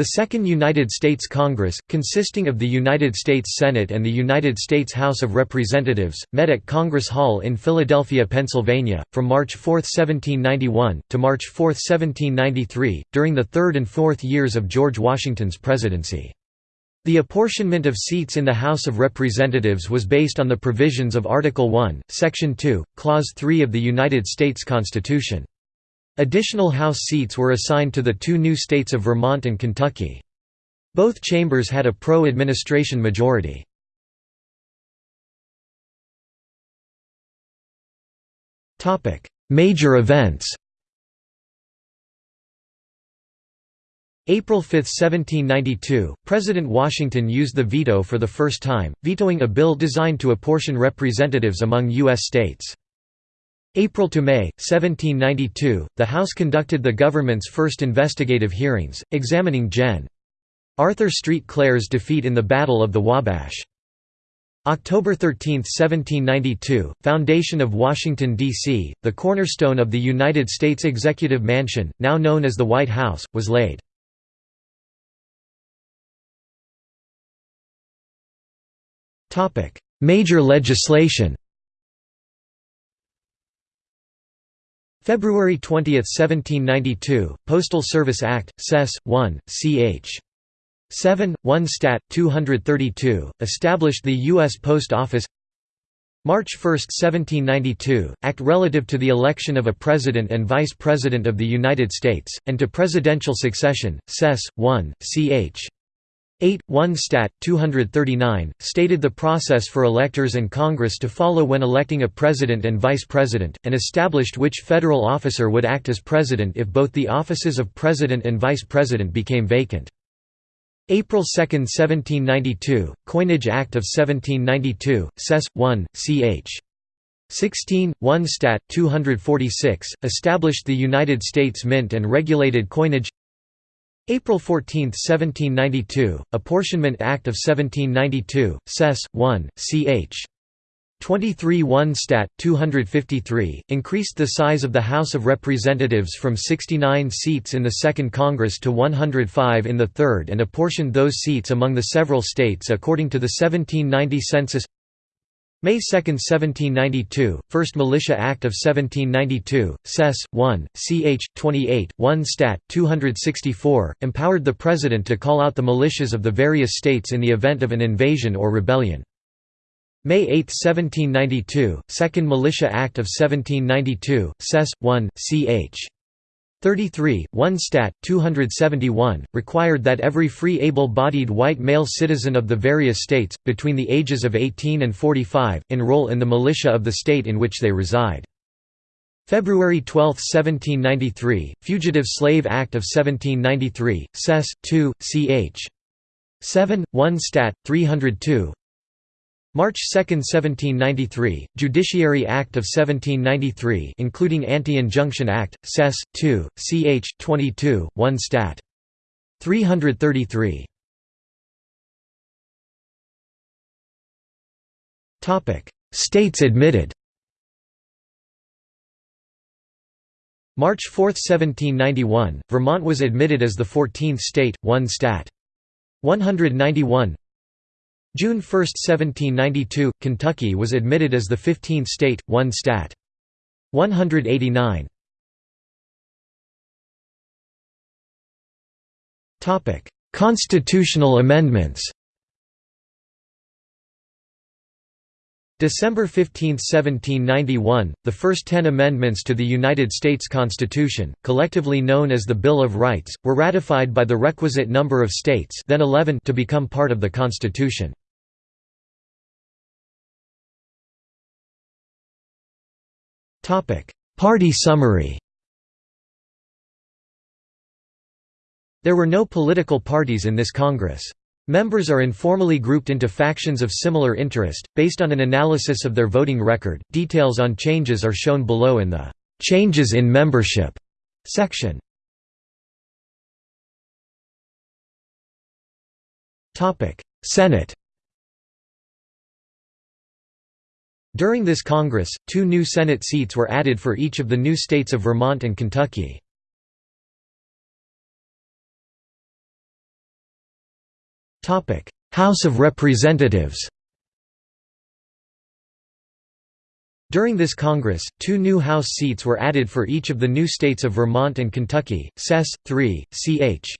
The Second United States Congress, consisting of the United States Senate and the United States House of Representatives, met at Congress Hall in Philadelphia, Pennsylvania, from March 4, 1791, to March 4, 1793, during the third and fourth years of George Washington's presidency. The apportionment of seats in the House of Representatives was based on the provisions of Article 1, Section 2, Clause 3 of the United States Constitution. Additional House seats were assigned to the two new states of Vermont and Kentucky. Both chambers had a pro-administration majority. Major events April 5, 1792, President Washington used the veto for the first time, vetoing a bill designed to apportion representatives among U.S. states. April to May, 1792, the House conducted the government's first investigative hearings, examining Gen. Arthur Street Clair's defeat in the Battle of the Wabash. October 13, 1792, foundation of Washington, D.C., the cornerstone of the United States Executive Mansion, now known as the White House, was laid. Major legislation February 20, 1792, Postal Service Act, Sess. 1, ch. 7, 1 Stat. 232, established the U.S. Post Office March 1, 1792, Act relative to the election of a President and Vice President of the United States, and to presidential succession, Sess. 1, ch. 8, 1 Stat. 239, stated the process for electors and Congress to follow when electing a president and vice president, and established which federal officer would act as president if both the offices of president and vice president became vacant. April 2, 1792, Coinage Act of 1792, Sess. 1, ch. 16, 1 Stat. 246, established the United States Mint and regulated coinage April 14, 1792, Apportionment Act of 1792, Sess. 1, ch. 23 1 Stat. 253, increased the size of the House of Representatives from 69 seats in the Second Congress to 105 in the Third and apportioned those seats among the several states according to the 1790 census May 2, 1792, First Militia Act of 1792, Sess. 1, ch. 28, 1 Stat. 264, empowered the President to call out the militias of the various states in the event of an invasion or rebellion. May 8, 1792, Second Militia Act of 1792, Sess. 1, ch. 33, 1 Stat. 271, required that every free able-bodied white male citizen of the various states, between the ages of 18 and 45, enroll in the militia of the state in which they reside. February 12, 1793, Fugitive Slave Act of 1793, Sess. 2, ch. 7, 1 Stat. 302, March 2, 1793, Judiciary Act of 1793 including Anti-Injunction Act, Sess. 2, ch. 22, 1 Stat. 333. States admitted March 4, 1791, Vermont was admitted as the 14th state, 1 Stat. 191 June 1, 1792, Kentucky was admitted as the 15th state, 1 stat. 189. Constitutional amendments December 15, 1791, the first ten amendments to the United States Constitution, collectively known as the Bill of Rights, were ratified by the requisite number of states then 11 to become part of the Constitution. Party summary There were no political parties in this Congress. Members are informally grouped into factions of similar interest, based on an analysis of their voting record. Details on changes are shown below in the Changes in Membership section. Senate During this Congress, two new Senate seats were added for each of the new states of Vermont and Kentucky. House of Representatives During this Congress, two new House seats were added for each of the new states of Vermont and Kentucky, Sess. 3, ch.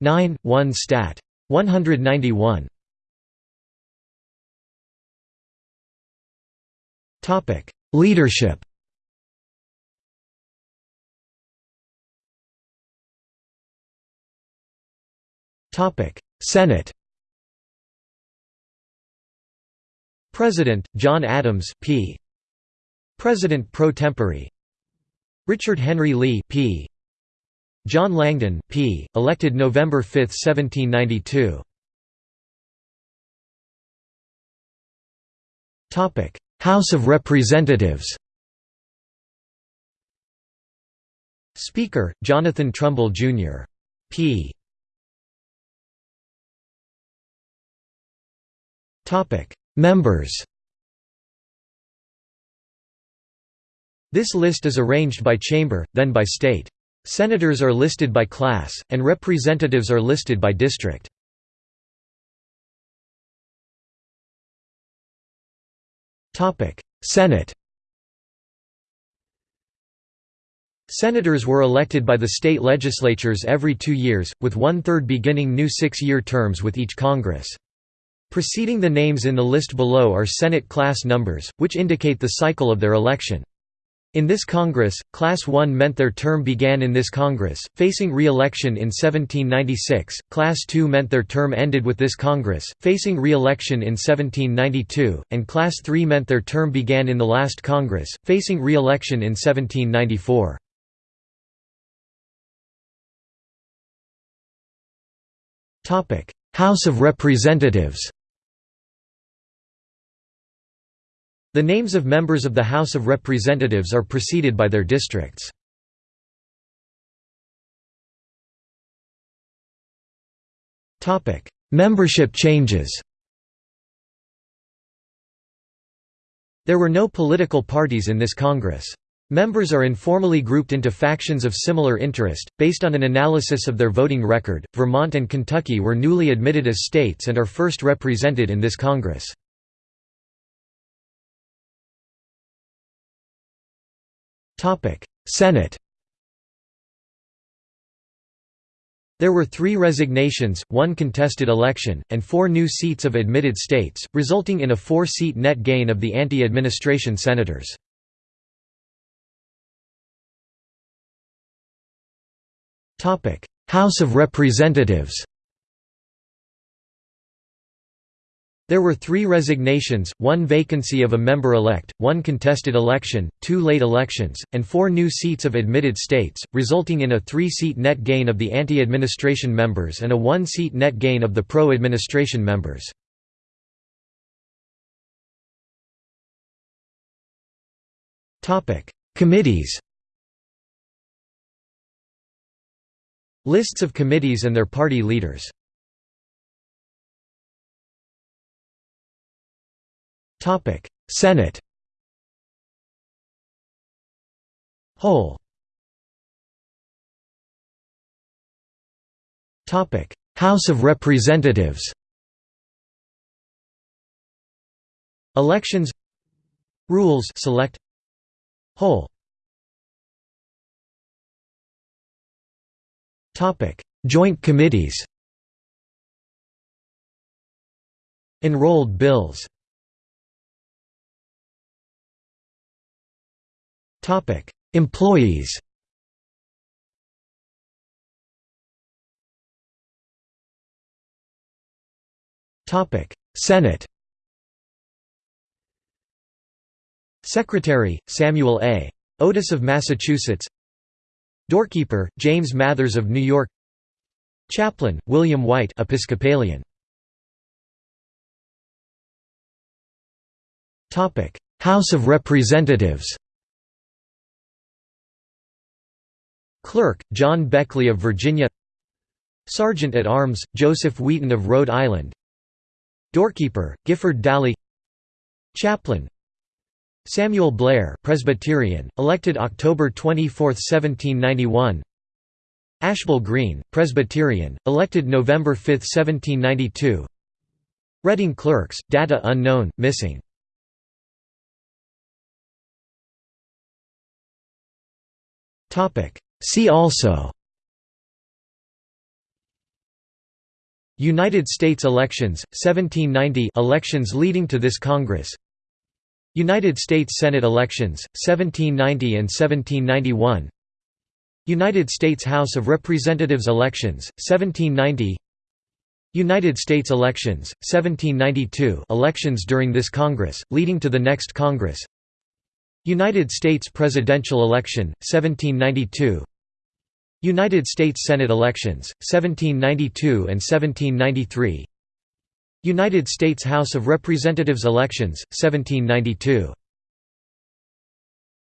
9, 1 Stat. 191. Leadership Topic: Senate President, John Adams P. President pro tempore Richard Henry Lee P. John Langdon P. elected November 5, 1792. Topic: House of Representatives. Speaker: Jonathan Trumbull Jr. P. Members. This list is arranged by chamber, then by state. Senators are listed by class, and representatives are listed by district. Senate Senators were elected by the state legislatures every two years, with one-third beginning new six-year terms with each Congress. Preceding the names in the list below are Senate class numbers, which indicate the cycle of their election. In this Congress, Class 1 meant their term began in this Congress, facing re-election in 1796, Class 2 meant their term ended with this Congress, facing re-election in 1792, and Class 3 meant their term began in the last Congress, facing re-election in 1794. House of Representatives The names of members of the House of Representatives are preceded by their districts. Membership changes There were no political parties in this Congress. Members are informally grouped into factions of similar interest, based on an analysis of their voting record. Vermont and Kentucky were newly admitted as states and are first represented in this Congress. Senate There were three resignations, one contested election, and four new seats of admitted states, resulting in a four-seat net gain of the anti-administration senators. House of Representatives There were three resignations, one vacancy of a member-elect, one contested election, two late elections, and four new seats of admitted states, resulting in a three-seat net gain of the anti-administration members and a one-seat net gain of the pro-administration members. Committees Lists of committees and their party leaders Topic: Senate. Whole. Topic: House of Representatives. Elections. Rules select. Whole. Topic: Joint committees. Enrolled bills Topic: Employees. Topic: Senate. Secretary: Samuel A. Otis of Massachusetts. Doorkeeper: James Mathers of New York. Chaplain: William White, Episcopalian. Topic: House of Representatives. Clerk, John Beckley of Virginia Sergeant at Arms, Joseph Wheaton of Rhode Island Doorkeeper, Gifford Dalley Chaplain Samuel Blair Presbyterian, elected October 24, 1791 Ashbel Green, Presbyterian, elected November 5, 1792 Reading Clerks, data unknown, missing See also United States elections, 1790 elections leading to this Congress United States Senate elections, 1790 and 1791 United States House of Representatives elections, 1790 United States elections, 1792 elections during this Congress, leading to the next Congress United States presidential election, 1792 United States Senate elections, 1792 and 1793 United States House of Representatives elections, 1792